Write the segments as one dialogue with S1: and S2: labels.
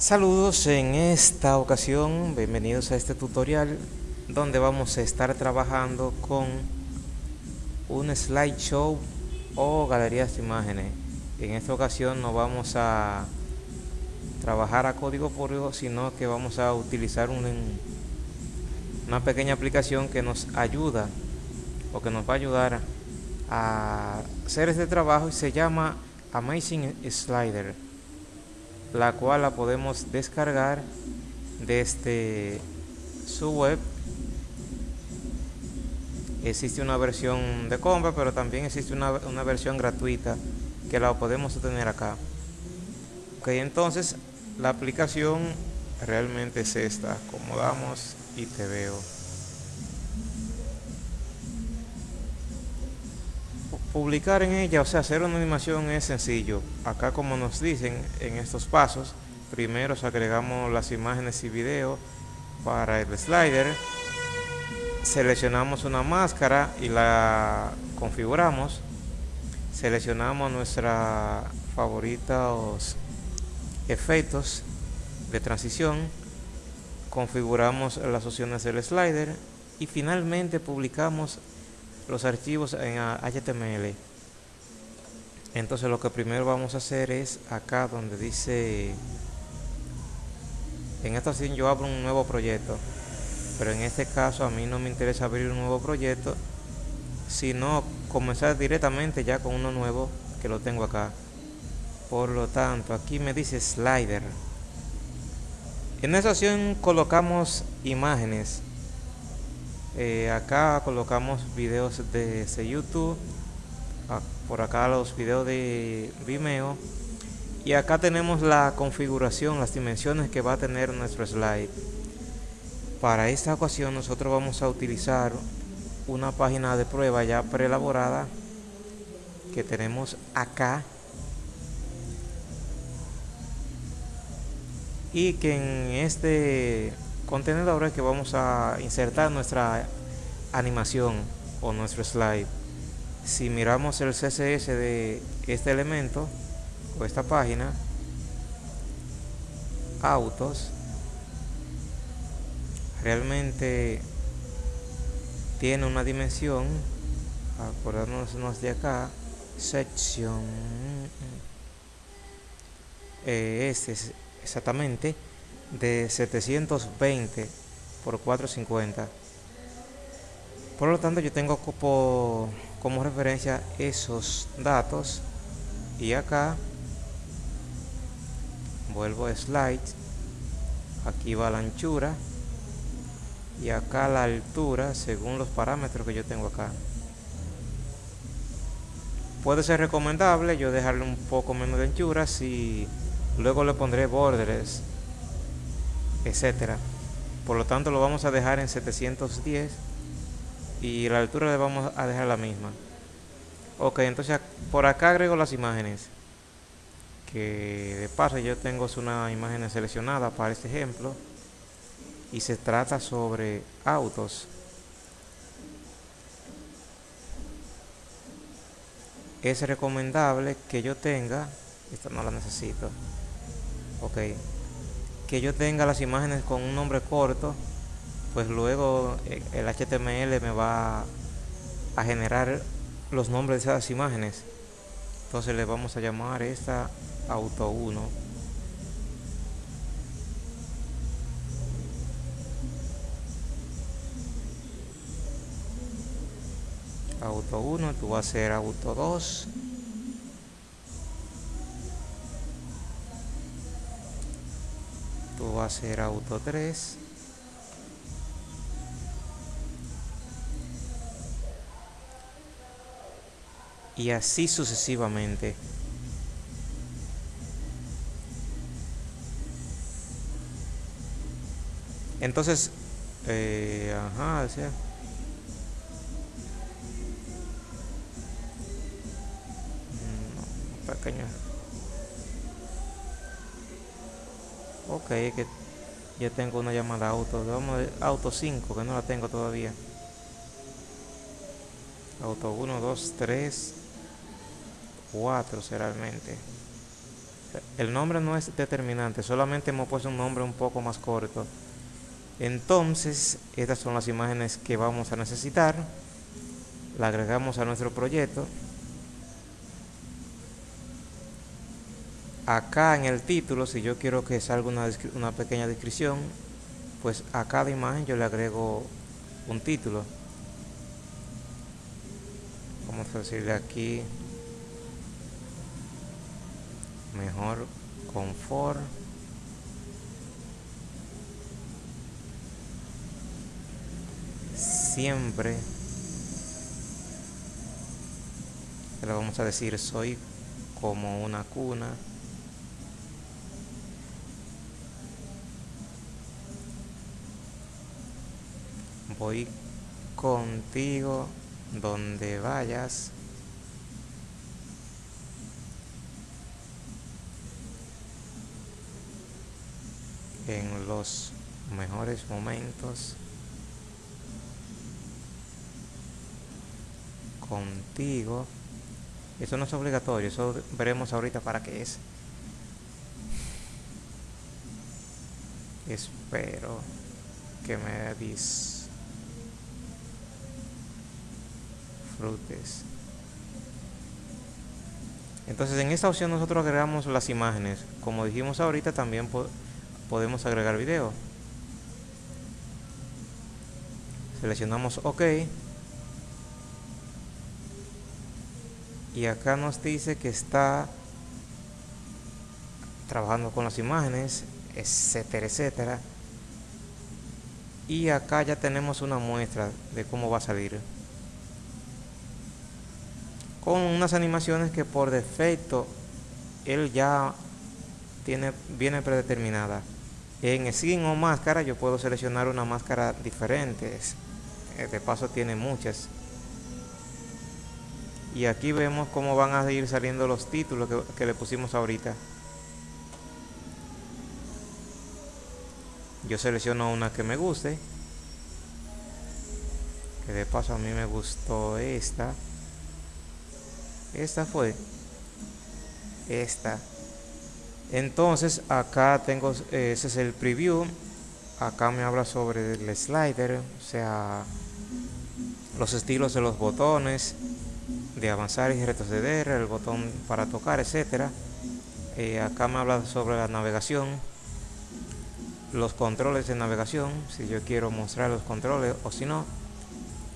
S1: Saludos en esta ocasión, bienvenidos a este tutorial donde vamos a estar trabajando con un slideshow o galerías de imágenes. En esta ocasión no vamos a trabajar a código puro, sino que vamos a utilizar una pequeña aplicación que nos ayuda o que nos va a ayudar a hacer este trabajo y se llama Amazing Slider la cual la podemos descargar desde su web. Existe una versión de compra pero también existe una, versión gratuita que la podemos obtener acá. Ok entonces la aplicación realmente es esta. Acomodamos y te veo publicar en ella, o sea, hacer una animación es sencillo. Acá como nos dicen en estos pasos, primero agregamos las imágenes y videos para el slider. Seleccionamos una máscara y la configuramos. Seleccionamos nuestra favorita efectos de transición. Configuramos las opciones del slider y finalmente publicamos los archivos en HTML entonces lo que primero vamos a hacer es acá donde dice en esta ocasión yo abro un nuevo proyecto pero en este caso a mí no me interesa abrir un nuevo proyecto sino comenzar directamente ya con uno nuevo que lo tengo acá. Por lo tanto aquí me dice slider. En esta ocasión colocamos imágenes eh, acá colocamos videos de, YouTube. Por acá los videos de Vimeo. Y acá tenemos la configuración las dimensiones que va a tener nuestro slide. Para esta ocasión nosotros vamos a utilizar una página de prueba ya preelaborada que tenemos acá. Y que en este contenedores que vamos a insertar nuestra animación o nuestro slide. Si miramos el CSS de este elemento o esta página autos realmente tiene una dimensión acordándonos de acá sección eh, este es exactamente de 720 por 450 por lo tanto yo tengo como, como referencia esos datos. Y acá vuelvo a slide aquí va la anchura. Y acá la altura según los parámetros que yo tengo acá. Puede ser recomendable yo dejarle un poco menos de anchura si luego le pondré borders etcétera. Por lo tanto lo vamos a dejar en 710 y la altura le vamos a dejar la misma. Ok entonces por acá agrego las imágenes que de paso yo tengo una imagen seleccionada para este ejemplo y se trata sobre autos. Es recomendable que yo tenga esta no la necesito ok que yo tenga las imágenes con un nombre corto pues luego eh, el HTML me va a generar los nombres de esas imágenes. Entonces le vamos a llamar esta auto 1 auto 1 tú vas a hacer auto 2 ser auto 3 y así sucesivamente. Entonces eh, ajá, pequeño ok que ya tengo una llamada auto vamos auto 5 que no la tengo todavía auto 1 2 3 4 realmente el nombre no es determinante, solamente hemos puesto un nombre un poco más corto. Entonces, estas son las imágenes que vamos a necesitar. La agregamos a nuestro proyecto. Acá en el título, si yo quiero que salga una, pequeña descripción, pues a cada imagen yo le agrego un título. Vamos a decirle aquí mejor confort siempre le vamos a decir soy como una cuna voy contigo donde vayas en los mejores momentos contigo. Eso no es obligatorio, eso veremos ahorita para qué es. Espero que me Entonces en esta opción nosotros agregamos las imágenes. Como dijimos ahorita, también podemos agregar video. Seleccionamos OK. Y acá nos dice que está trabajando con las imágenes, etcétera, etcétera. Y acá ya tenemos una muestra de cómo va a salir. Con unas animaciones que por defecto él ya tiene, viene predeterminada. En skin o máscara yo puedo seleccionar una máscara diferente. Eh, de paso tiene muchas. Y aquí vemos cómo van a ir saliendo los títulos que, que le pusimos ahorita. Yo selecciono una que me guste. Que de paso a mí me gustó esta. Esta fue. Esta. Entonces acá tengo, ese es el preview. Acá me habla sobre el slider, o sea, los estilos de los botones, de avanzar y retroceder, el botón para tocar, etcétera. Eh, acá me habla sobre la navegación, los controles de navegación, si yo quiero mostrar los controles o si no,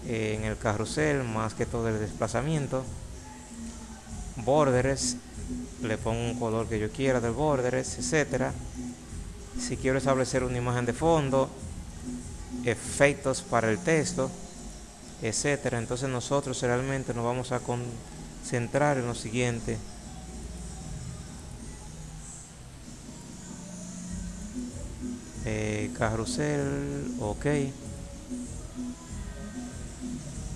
S1: eh, en el carrusel, más que todo el desplazamiento, borders, le pongo un color que yo quiera del borders, etcétera. Si quiero establecer una imagen de fondo, efectos para el texto, etcétera. Entonces nosotros realmente nos vamos a concentrar en lo siguiente. Eh, carrusel, ok.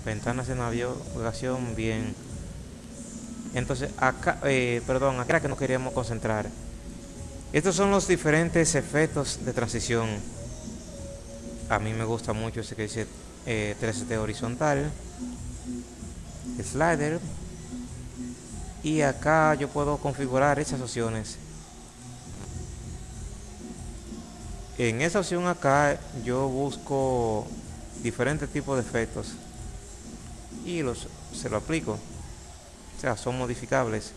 S1: Ventanas de navegación, bien. Entonces, acá, eh, perdón, acá que nos queríamos concentrar. Estos son los diferentes efectos de transición. A mí me gusta mucho ese que dice eh, 3D horizontal, slider. Y acá yo puedo configurar esas opciones. En esa opción acá yo busco diferentes tipos de efectos y los se lo aplico o sea, son modificables.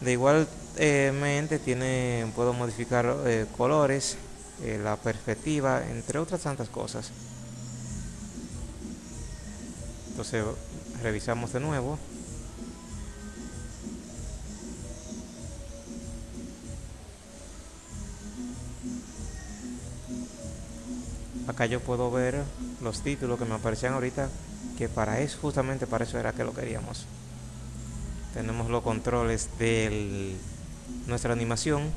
S1: De igual eh, tiene, puedo modificar eh, colores, eh, la perspectiva, entre otras tantas cosas. Entonces revisamos de nuevo. Acá yo puedo ver los títulos que me aparecían ahorita, que para eso, justamente para eso era que lo queríamos tenemos los controles de nuestra animación.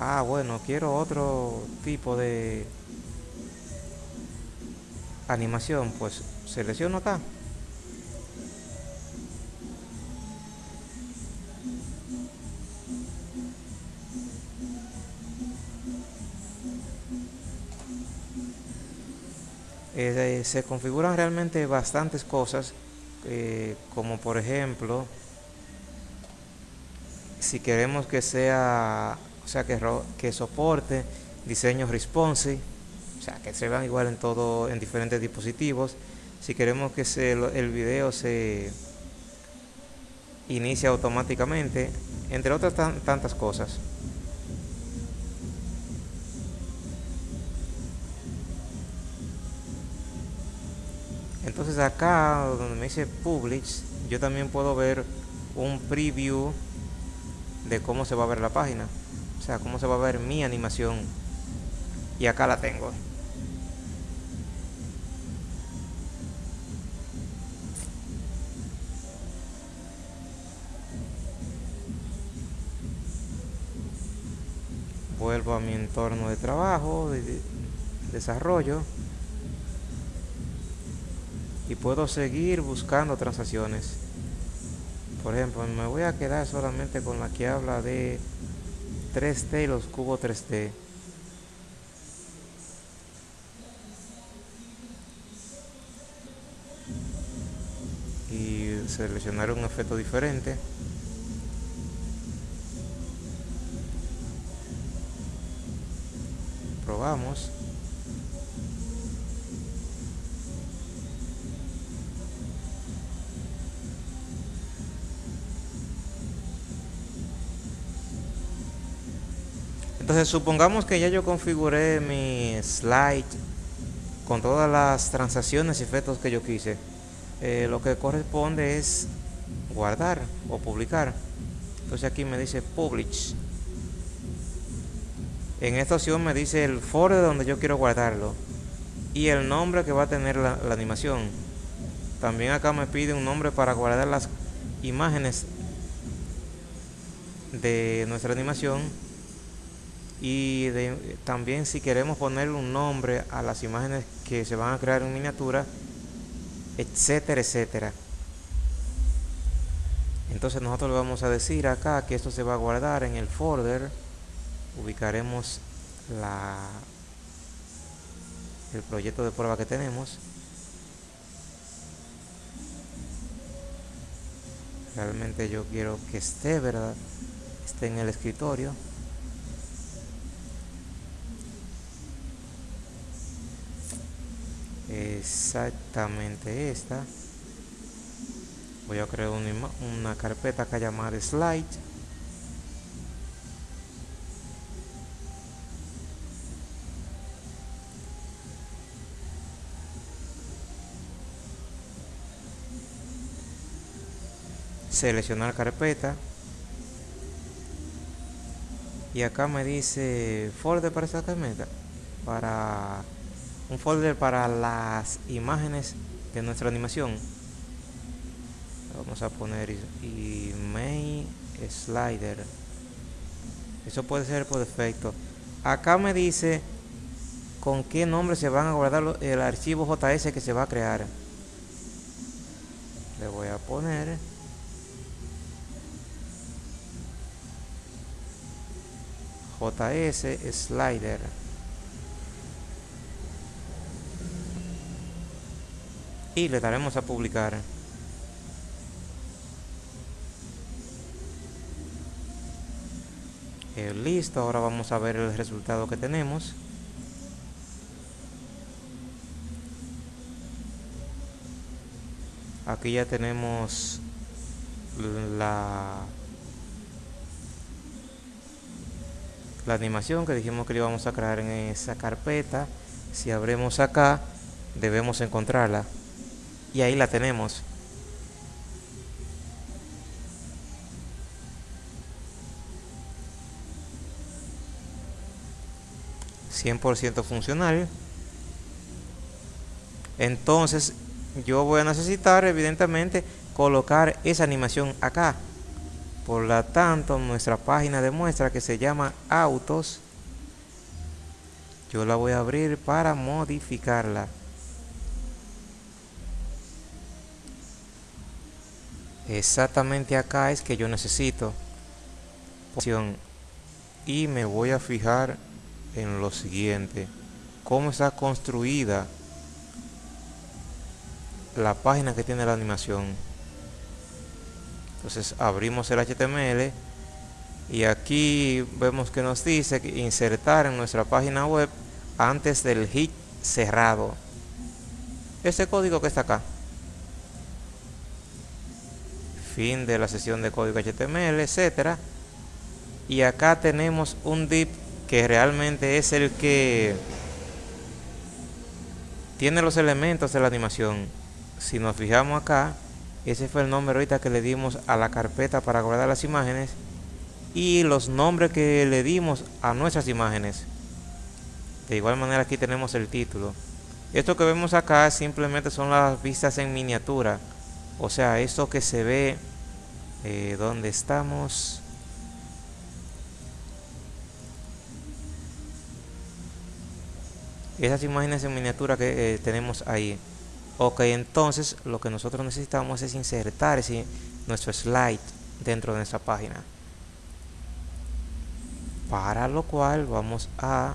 S1: Ah bueno quiero otro tipo de animación. Pues selecciono acá Eh, se configuran realmente bastantes cosas eh, como por ejemplo si queremos que sea o sea que, que soporte diseño responsive o sea que se vean igual en todo en diferentes dispositivos. Si queremos que se, el video se inicie automáticamente entre otras tantas cosas entonces acá donde me dice publish yo también puedo ver un preview de cómo se va a ver la página. O sea cómo se va a ver mi animación. Y acá la tengo. Vuelvo a mi entorno de trabajo de desarrollo y puedo seguir buscando transacciones. Por ejemplo me voy a quedar solamente con la que habla de 3D y los cubos 3D y seleccionar un efecto diferente. Probamos Entonces supongamos que ya yo configuré mi slide con todas las transacciones y efectos que yo quise. Eh, lo que corresponde es guardar o publicar. Entonces aquí me dice publish. En esta opción me dice el folder donde yo quiero guardarlo y el nombre que va a tener la animación. También acá me pide un nombre para guardar las imágenes de nuestra animación y también si queremos poner un nombre a las imágenes que se van a crear en miniatura etcétera etcétera. Entonces nosotros le vamos a decir acá que esto se va a guardar en el folder. Ubicaremos la el proyecto de prueba que tenemos. Realmente yo quiero que esté verdad esté en el escritorio exactamente esta. Voy a crear una, una carpeta que llamar slide. Seleccionar carpeta. Y acá me dice folder para esta carpeta. Para un folder para las imágenes de nuestra animación. Vamos a poner email slider. Eso puede ser por defecto. Acá me dice con qué nombre se van a guardar el archivo JS que se va a crear. Le voy a poner JS slider y le daremos a publicar. Eh, listo ahora vamos a ver el resultado que tenemos. Aquí ya tenemos la la animación que dijimos que le íbamos a crear en esa carpeta. Si abrimos acá debemos encontrarla y ahí la tenemos. ...100% funcional... ...entonces... ...yo voy a necesitar evidentemente... ...colocar esa animación acá... ...por lo tanto nuestra página demuestra que se llama autos... ...yo la voy a abrir para modificarla... exactamente acá es que yo necesito y me voy a fijar en lo siguiente. Cómo está construida la página que tiene la animación entonces abrimos el HTML y aquí vemos que nos dice que insertar en nuestra página web antes del hit cerrado. Este código que está acá fin de la sesión de código HTML etcétera y acá tenemos un div que realmente es el que tiene los elementos de la animación. Si nos fijamos acá ese fue el nombre ahorita que le dimos a la carpeta para guardar las imágenes y los nombres que le dimos a nuestras imágenes. De igual manera aquí tenemos el título. Esto que vemos acá simplemente son las vistas en miniatura o sea esto que se ve eh, donde estamos esas imágenes en miniatura que eh, tenemos ahí. Ok entonces lo que nosotros necesitamos es insertar ese, nuestro slide dentro de nuestra página. Para lo cual vamos a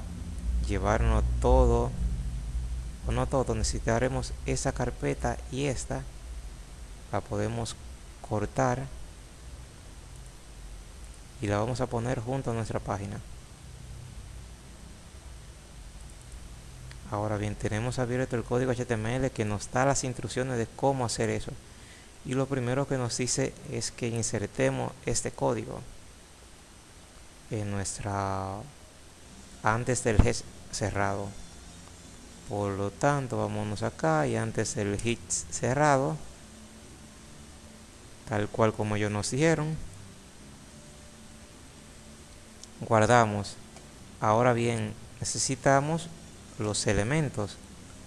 S1: llevarnos todo o no todo necesitaremos esa carpeta y esta la podemos cortar y la vamos a poner junto a nuestra página Ahora bien, tenemos abierto el código HTML que nos da las instrucciones de cómo hacer eso. Y lo primero que nos dice es que insertemos este código en nuestra antes del hit cerrado. Por lo tanto, vámonos acá y antes del hit cerrado, tal cual como ellos nos dijeron, guardamos. Ahora bien, necesitamos los elementos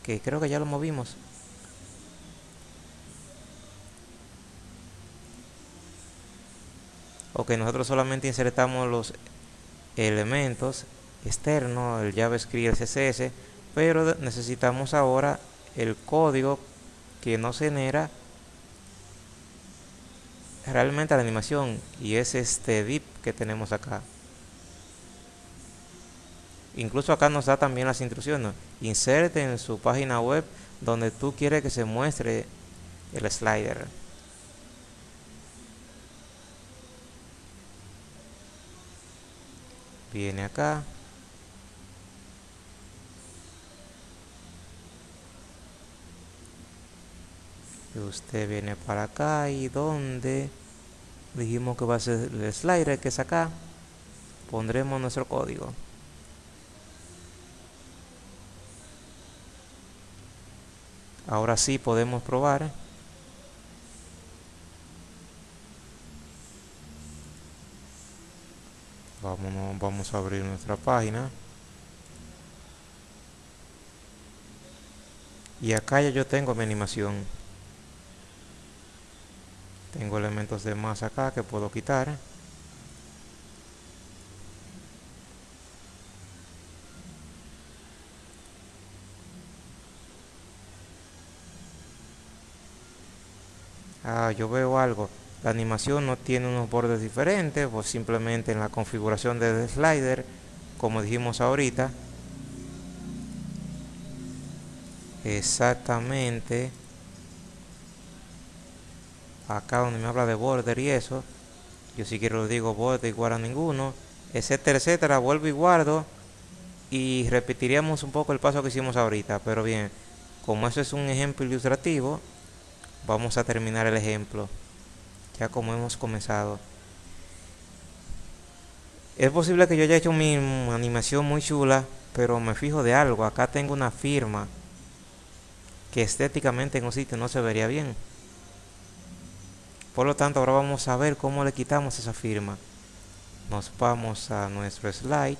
S1: que creo que ya lo movimos ok nosotros solamente insertamos los elementos externos el javascript el css pero necesitamos ahora el código que nos genera realmente la animación y es este div que tenemos acá. Incluso acá nos da también las instrucciones inserte en su página web donde tú quieres que se muestre el slider. Viene acá. Usted viene para acá y donde dijimos que va a ser el slider que es acá pondremos nuestro código. Ahora sí podemos probar. Vámonos, vamos a abrir nuestra página. Y acá ya yo tengo mi animación tengo elementos de más acá que puedo quitar. Ah, yo veo algo. La animación no tiene unos bordes diferentes pues simplemente en la configuración del slider como dijimos ahorita. Exactamente acá donde me habla de border y eso yo si quiero digo border igual a ninguno etcétera etcétera vuelvo y guardo y repetiríamos un poco el paso que hicimos ahorita pero bien como eso es un ejemplo ilustrativo vamos a terminar el ejemplo ya como hemos comenzado. Es posible que yo haya hecho mi animación muy chula pero me fijo de algo acá tengo una firma que estéticamente en un sitio no se vería bien por lo tanto ahora vamos a ver cómo le quitamos esa firma. Nos vamos a nuestro slide.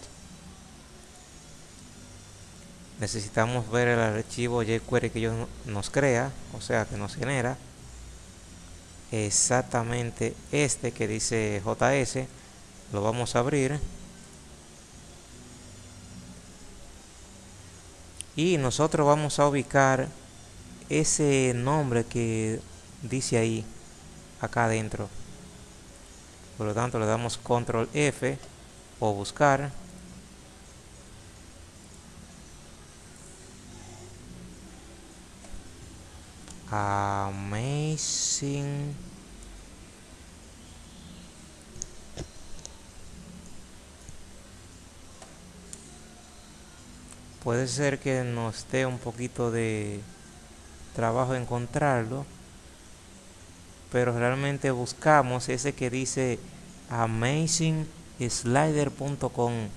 S1: Necesitamos ver el archivo jQuery que ellos nos crea, o sea que nos genera. Exactamente este que dice JS, lo vamos a abrir. Y nosotros vamos a ubicar ese nombre que dice ahí acá adentro. Por lo tanto le damos control F o buscar. Amazing. Puede ser que nos dé un poquito de trabajo encontrarlo pero realmente buscamos ese que dice amazingslider.com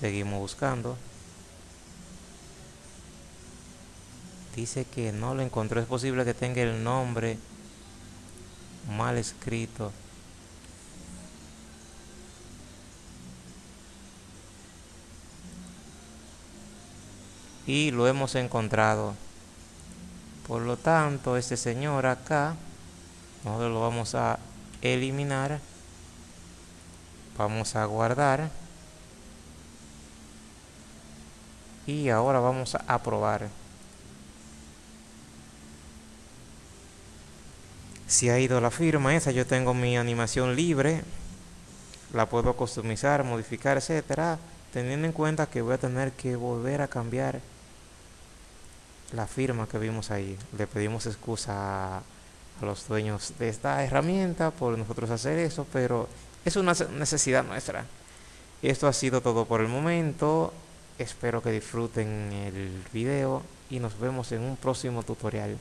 S1: seguimos buscando. Dice que no lo encontró. Es posible que tenga el nombre mal escrito y lo hemos encontrado. Por lo tanto este señor acá nosotros lo vamos a eliminar vamos a guardar y ahora vamos a probar si ha ido la firma esa yo tengo mi animación libre la puedo customizar modificar etcétera teniendo en cuenta que voy a tener que volver a cambiar la firma que vimos ahí. Le pedimos excusa a, los dueños de esta herramienta por nosotros hacer eso pero es una necesidad nuestra. Esto ha sido todo por el momento. Espero que disfruten el video y nos vemos en un próximo tutorial